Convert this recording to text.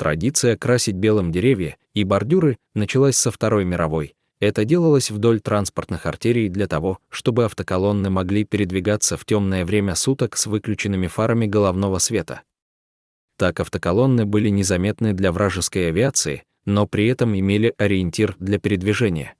Традиция красить белым деревья и бордюры началась со Второй мировой. Это делалось вдоль транспортных артерий для того, чтобы автоколонны могли передвигаться в темное время суток с выключенными фарами головного света. Так автоколонны были незаметны для вражеской авиации, но при этом имели ориентир для передвижения.